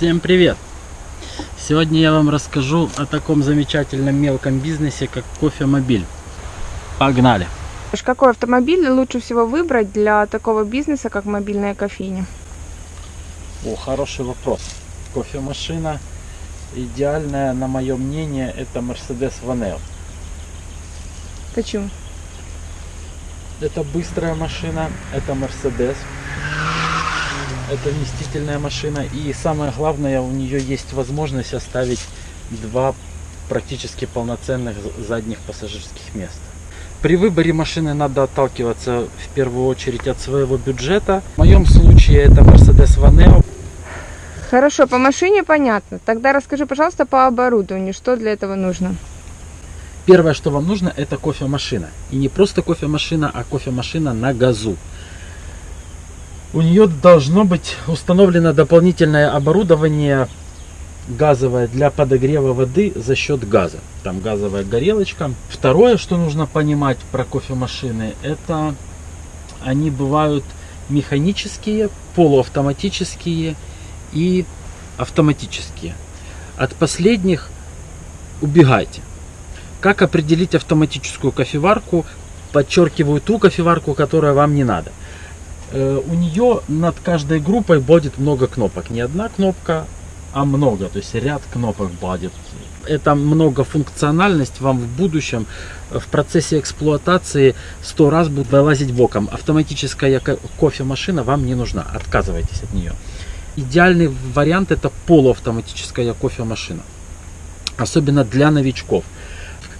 Всем привет! Сегодня я вам расскажу о таком замечательном мелком бизнесе, как кофемобиль. Погнали! Какой автомобиль лучше всего выбрать для такого бизнеса, как мобильная кофейня? О, хороший вопрос. Кофемашина идеальная, на мое мнение, это Mercedes Vaneo. Почему? Это быстрая машина, это Mercedes. Это вместительная машина. И самое главное, у нее есть возможность оставить два практически полноценных задних пассажирских места. При выборе машины надо отталкиваться в первую очередь от своего бюджета. В моем случае это Mercedes Vaneo. Хорошо, по машине понятно. Тогда расскажи, пожалуйста, по оборудованию, что для этого нужно. Первое, что вам нужно, это кофемашина. И не просто кофемашина, а кофемашина на газу. У нее должно быть установлено дополнительное оборудование газовое для подогрева воды за счет газа. Там газовая горелочка. Второе, что нужно понимать про кофемашины, это они бывают механические, полуавтоматические и автоматические. От последних убегайте. Как определить автоматическую кофеварку? Подчеркиваю ту кофеварку, которая вам не надо. Э, у нее над каждой группой будет много кнопок. Не одна кнопка, а много. То есть ряд кнопок будет. Это многофункциональность вам в будущем в процессе эксплуатации сто раз будет вылазить боком. Автоматическая кофемашина вам не нужна. Отказывайтесь от нее. Идеальный вариант это полуавтоматическая кофемашина. Особенно для новичков.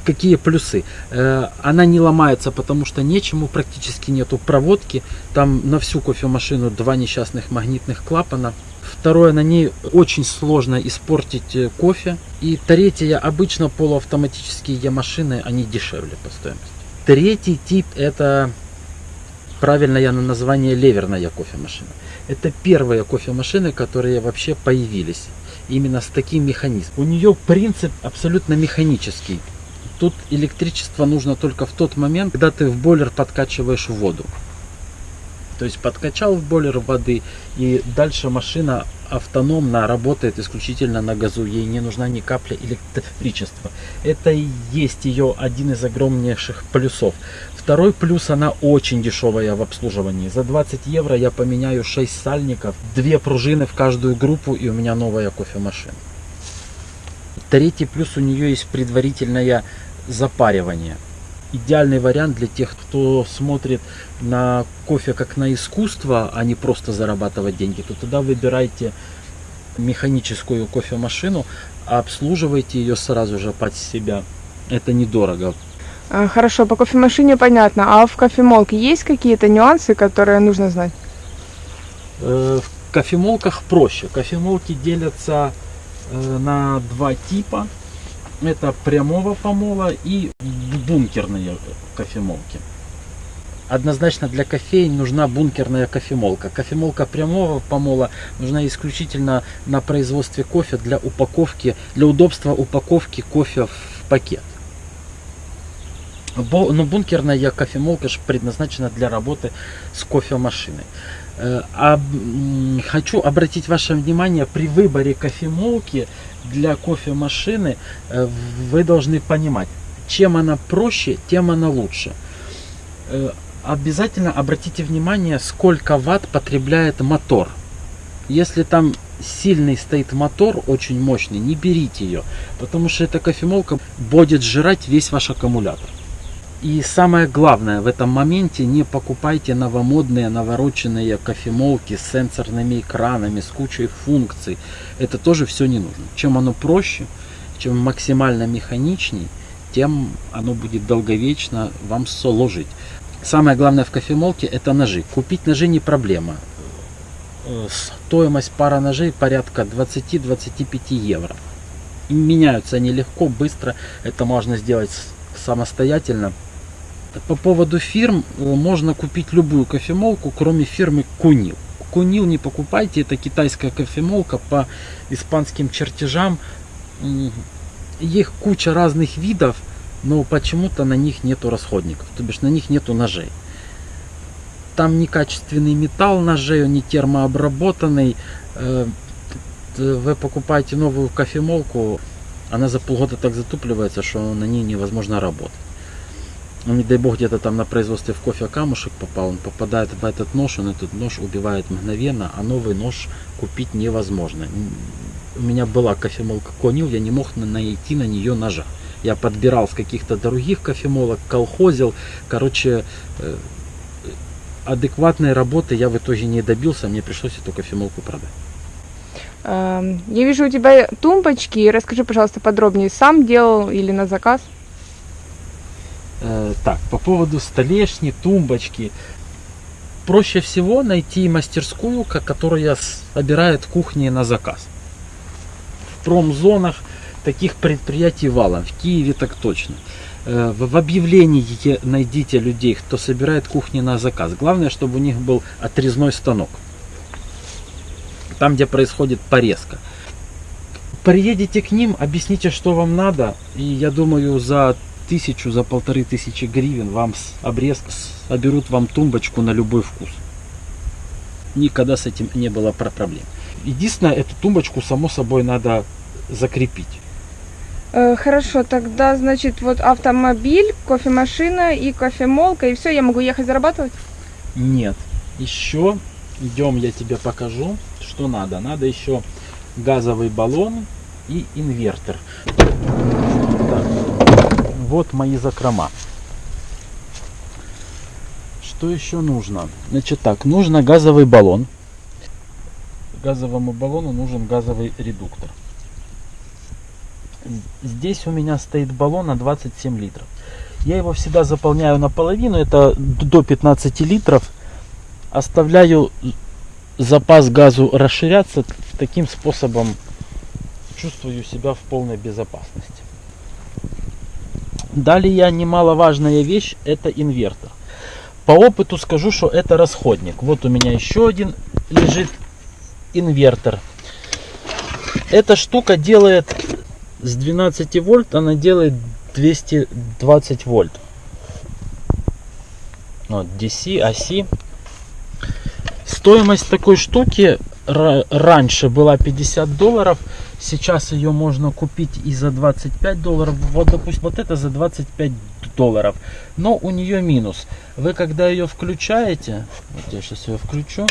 Какие плюсы? Э, она не ломается, потому что нечему, практически нету проводки. Там на всю кофемашину два несчастных магнитных клапана. Второе, на ней очень сложно испортить э, кофе. И третье, обычно полуавтоматические машины, они дешевле по стоимости. Третий тип это правильное название леверная кофемашина. Это первые кофемашины, которые вообще появились именно с таким механизмом. У нее принцип абсолютно механический. Тут электричество нужно только в тот момент, когда ты в бойлер подкачиваешь воду. То есть подкачал в бойлер воды и дальше машина автономно работает исключительно на газу. Ей не нужна ни капля электричества. Это и есть ее один из огромнейших плюсов. Второй плюс, она очень дешевая в обслуживании. За 20 евро я поменяю 6 сальников, 2 пружины в каждую группу и у меня новая кофемашина. Третий плюс, у нее есть предварительное запаривание. Идеальный вариант для тех, кто смотрит на кофе как на искусство, а не просто зарабатывать деньги, то тогда выбирайте механическую кофемашину, а обслуживайте ее сразу же под себя. Это недорого. А, хорошо, по кофемашине понятно. А в кофемолке есть какие-то нюансы, которые нужно знать? Э, в кофемолках проще. Кофемолки делятся э, на два типа. Это прямого помола и бункерные кофемолки. Однозначно для кофеин нужна бункерная кофемолка. Кофемолка прямого помола нужна исключительно на производстве кофе для упаковки, для удобства упаковки кофе в пакет. Но ну, бункерная кофемолка же предназначена для работы с кофемашиной. Э, а, хочу обратить ваше внимание, при выборе кофемолки для кофемашины э, вы должны понимать, чем она проще, тем она лучше. Э, обязательно обратите внимание, сколько ватт потребляет мотор. Если там сильный стоит мотор, очень мощный, не берите ее, потому что эта кофемолка будет жрать весь ваш аккумулятор. И самое главное в этом моменте, не покупайте новомодные, навороченные кофемолки с сенсорными экранами, с кучей функций. Это тоже все не нужно. Чем оно проще, чем максимально механичней, тем оно будет долговечно вам служить. Самое главное в кофемолке это ножи. Купить ножи не проблема. Э, стоимость пара ножей порядка 20-25 евро. И меняются они легко, быстро. Это можно сделать самостоятельно. По поводу фирм, э, можно купить любую кофемолку, кроме фирмы Кунил. Кунил не покупайте, это китайская кофемолка по испанским чертежам. Их куча разных видов, но почему-то на них нету расходников, то бишь на них нету ножей. Там некачественный металл ножей, он не термообработанный. Э, вы покупаете новую кофемолку, она за полгода так затупливается, что на ней невозможно работать. Ну, не дай бог, где-то там на производстве в кофе камушек попал, он попадает в этот нож, он этот нож убивает мгновенно, а новый нож купить невозможно. У меня была кофемолка Конил, я не мог на- найти на нее ножа. Я подбирал с каких-то других кофемолок, колхозил. Короче, э, адекватной работы я в итоге не добился, мне пришлось эту кофемолку продать. Эм, Я вижу у тебя тумбочки. Расскажи, пожалуйста, подробнее. Сам делал или на заказ? Э, так, по поводу столешни, тумбочки. Проще всего найти мастерскую, ко- которая собирает кухни на заказ. В промзонах таких предприятий валом. В Киеве так точно. Э, в объявлении найдите людей, кто собирает кухни на заказ. Главное, чтобы у них был отрезной станок. Там, где происходит порезка. Приедете к ним, объясните, что вам надо, и я думаю, за тысячу, за полторы тысячи гривен вам с обрезка соберут вам тумбочку на любой вкус. Никогда с этим не было про- проблем. Единственное, эту тумбочку, само собой, надо закрепить. Э, Хорошо, тогда, значит, вот автомобиль, кофемашина и кофемолка, и все, я могу ехать зарабатывать? Нет. Еще, идем, я тебе покажу, что надо. Надо еще газовый баллон и инвертор. Вот мои закрома. Что еще нужно? Значит так, нужно газовый баллон. Газовому баллону нужен газовый редуктор. Здесь у меня стоит баллон на 27 литров. Я его всегда заполняю наполовину, это до 15 литров. Оставляю запас газу расширяться. Таким способом чувствую себя в полной безопасности. Далее немаловажная вещь это инвертор. По опыту скажу, что это расходник. Вот у меня еще один лежит инвертор. Эта штука делает с 12 вольт, она делает 220 вольт. Вот, DC, AC. Стоимость такой штуки раньше была 50 долларов, сейчас ее можно купить и за 25 долларов. Вот, допустим, вот это за 25 долларов. Но у нее минус. Вы когда ее включаете, вот я сейчас ее включу,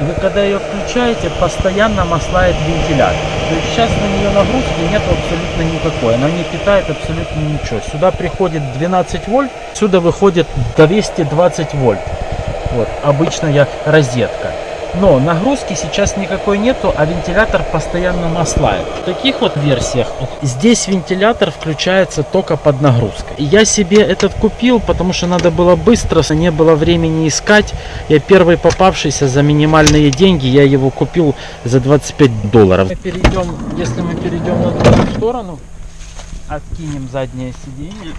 вы когда ее включаете, постоянно маслает вентилятор. То есть сейчас на нее нагрузки нет абсолютно никакой. Она не питает абсолютно ничего. Сюда приходит 12 вольт, сюда выходит 220 вольт. Вот, обычная розетка. Но нагрузки сейчас никакой нету, а вентилятор постоянно маслает. В таких вот версиях здесь вентилятор включается только под нагрузкой. Я себе этот купил, потому что надо было быстро, не было времени искать. Я первый попавшийся за минимальные деньги, я его купил за 25 долларов. Мы перейдем, если мы перейдем на другую сторону, откинем заднее сиденье.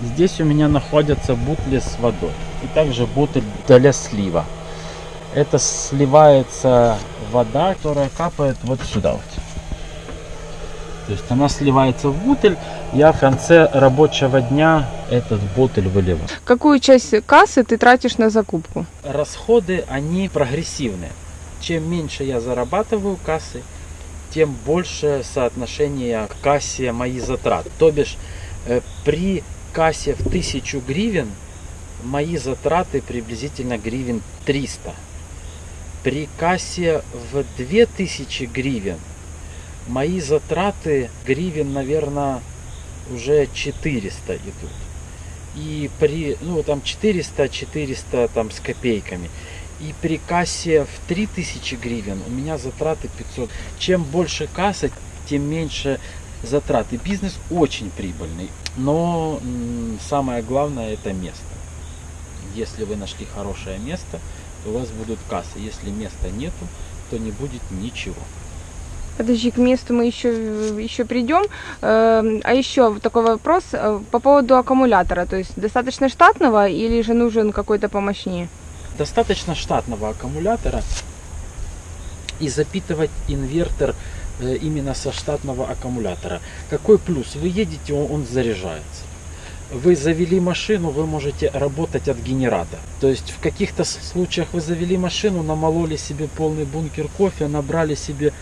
Здесь у меня находятся бутли с водой. И также бутыль для слива. Это сливается вода, которая капает вот сюда вот. То есть она сливается в бутыль, я в конце рабочего дня этот бутыль выливаю. Какую часть кассы ты тратишь на закупку? Расходы, они прогрессивные. Чем меньше я зарабатываю кассы, тем больше соотношение к кассе мои затрат. То бишь э, при кассе в 1000 гривен мои затраты приблизительно гривен 300. При кассе в 2000 гривен мои затраты гривен, наверное, уже 400 идут. И при, ну там 400, 400 там с копейками. И при кассе в 3000 гривен у меня затраты 500. Чем больше касса, тем меньше затраты. Бизнес очень прибыльный, но самое главное это место. Если вы нашли хорошее место, то у вас будут кассы. Если места нету, то не будет ничего. Подожди, к месту мы еще, еще придем. Эм, А еще такой вопрос э, по поводу аккумулятора. То есть достаточно штатного или же нужен какой-то помощнее? Достаточно штатного аккумулятора и запитывать инвертор э, именно со штатного аккумулятора. Какой плюс? Вы едете, он, он заряжается. Вы завели машину, вы можете работать от генератора. То есть в каких-то случаях вы завели машину, намололи себе полный бункер кофе, набрали себе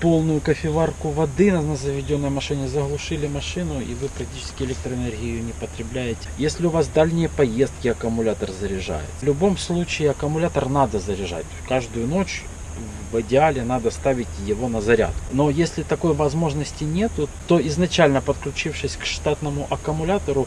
полную кофеварку воды на заведенной машине, заглушили машину и вы практически электроэнергию не потребляете. Если у вас дальние поездки, аккумулятор заряжает. В любом случае аккумулятор надо заряжать. Каждую ночь в идеале надо ставить его на заряд. Но если такой возможности нету, то изначально подключившись к штатному аккумулятору,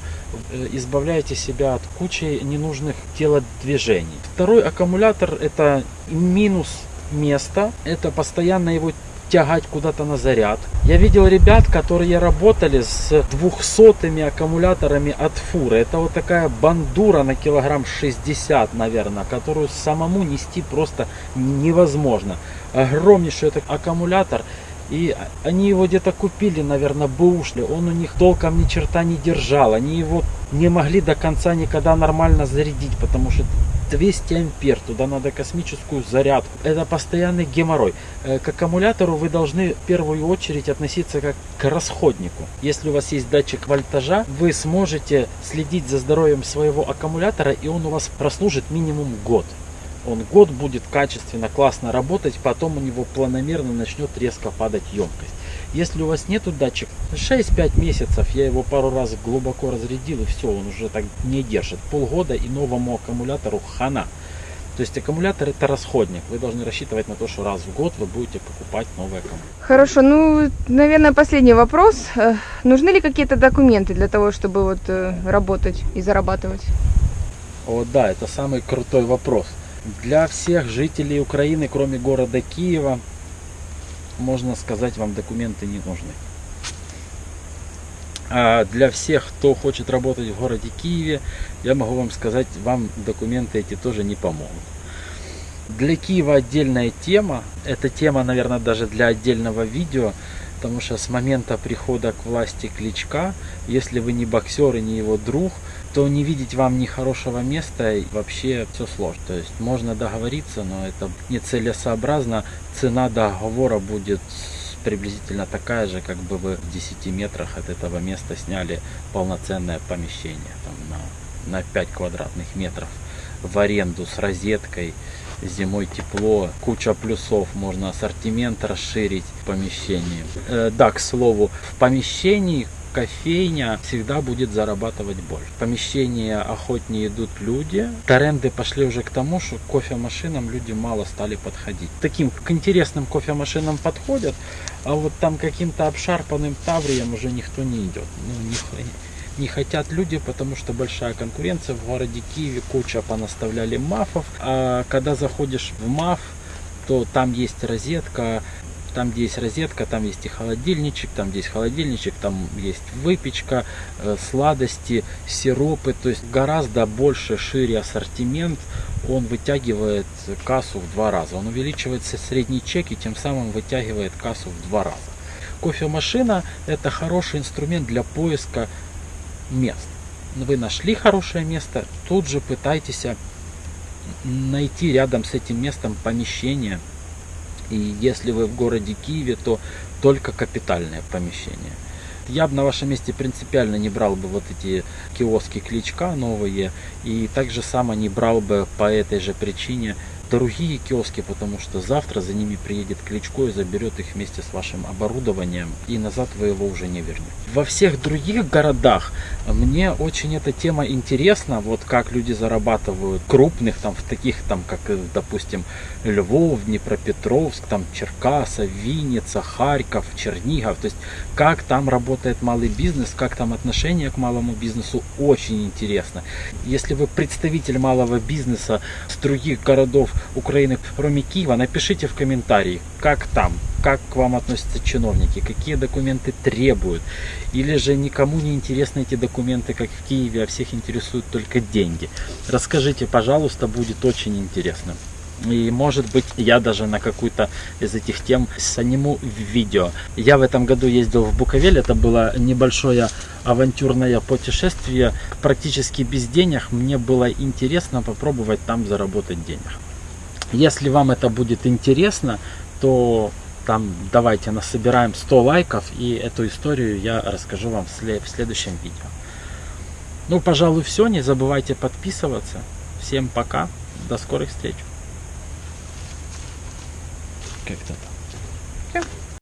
э, избавляете себя от кучи ненужных телодвижений. Второй аккумулятор это минус места, это постоянно его тягать куда-то на заряд. Я видел ребят, которые работали с двухсотыми аккумуляторами от фуры. Это вот такая бандура на килограмм 60, наверное, которую самому нести просто невозможно. Огромнейший этот аккумулятор. И они его где-то купили, наверное, бэушли. Он у них толком ни черта не держал. Они его не могли до конца никогда нормально зарядить, потому что 200 ампер, туда надо космическую зарядку. Это постоянный геморрой. Э, к аккумулятору вы должны в первую очередь относиться как к расходнику. Если у вас есть датчик вольтажа, вы сможете следить за здоровьем своего аккумулятора и он у вас прослужит минимум год. Он год будет качественно, классно работать, потом у него планомерно начнет резко падать емкость. Если у вас нету датчик, 6-5 месяцев я его пару раз глубоко разрядил и все, он уже так не держит. Полгода и новому аккумулятору хана. То есть аккумулятор это расходник. Вы должны рассчитывать на то, что раз в год вы будете покупать новый аккумулятор. Хорошо, ну, наверное, последний вопрос. Э, нужны ли какие-то документы для того, чтобы вот э, работать и зарабатывать? О, да, это самый крутой вопрос. Для всех жителей Украины, кроме города Киева, можно сказать, вам документы не нужны. А для всех, кто хочет работать в городе Киеве, я могу вам сказать, вам документы эти тоже не помогут. Для Киева отдельная тема. Эта тема, наверное, даже для отдельного видео. Потому что с момента прихода к власти Кличка, если вы не боксер и не его друг, то не видеть вам ни хорошего места и вообще все сложно. То есть можно договориться, но это нецелесообразно. Цена договора будет приблизительно такая же, как бы вы в 10 метрах от этого места сняли полноценное помещение там, на, на 5 квадратных метров в аренду с розеткой зимой тепло, куча плюсов, можно ассортимент расширить в помещении. Э, да, к слову, в помещении кофейня всегда будет зарабатывать больше. В помещении охотнее идут люди. Тренды пошли уже к тому, что кофемашинам люди мало стали подходить. Таким к интересным кофемашинам подходят, а вот там каким-то обшарпанным таврием уже никто не идет. Ну, не, не хотят люди, потому что большая конкуренция. В городе Киеве куча понаставляли мафов. А когда заходишь в маф, то там есть розетка, там где есть розетка, там есть и холодильничек, там где есть холодильничек, там есть выпечка, э, сладости, сиропы, то есть гораздо больше, шире ассортимент, он вытягивает кассу в два раза, он увеличивает средний чек и тем самым вытягивает кассу в два раза. Кофемашина это хороший инструмент для поиска мест. Вы нашли хорошее место, тут же пытайтесь найти рядом с этим местом помещение. И если вы в городе Киеве, то только капитальное помещение. Я бы на вашем месте принципиально не брал бы вот эти киоски кличка новые. И также само не брал бы по этой же причине другие киоски, потому что завтра за ними приедет Кличко и заберет их вместе с вашим оборудованием, и назад вы его уже не вернете. Во всех других городах мне очень эта тема интересна, вот как люди зарабатывают крупных, там, в таких, там, как, э, допустим, Львов, Днепропетровск, там, Черкаса, Винница, Харьков, Чернигов, то есть как там работает малый бизнес, как там отношение к малому бизнесу, очень интересно. Если вы представитель малого бизнеса с других городов Украины, кроме Киева, напишите в комментарии, как там, как к вам относятся чиновники, какие документы требуют. Или же никому не интересны эти документы, как в Киеве, а всех интересуют только деньги. Расскажите, пожалуйста, будет очень интересно. И может быть я даже на какую-то из этих тем сниму видео. Я в этом году ездил в Буковель, это было небольшое авантюрное путешествие. Практически без денег мне было интересно попробовать там заработать денег. Если вам это будет интересно, то там давайте насобираем 100 лайков и эту историю я расскажу вам в следующем видео. Ну, пожалуй, все. Не забывайте подписываться. Всем пока. До скорых встреч. Как-то так.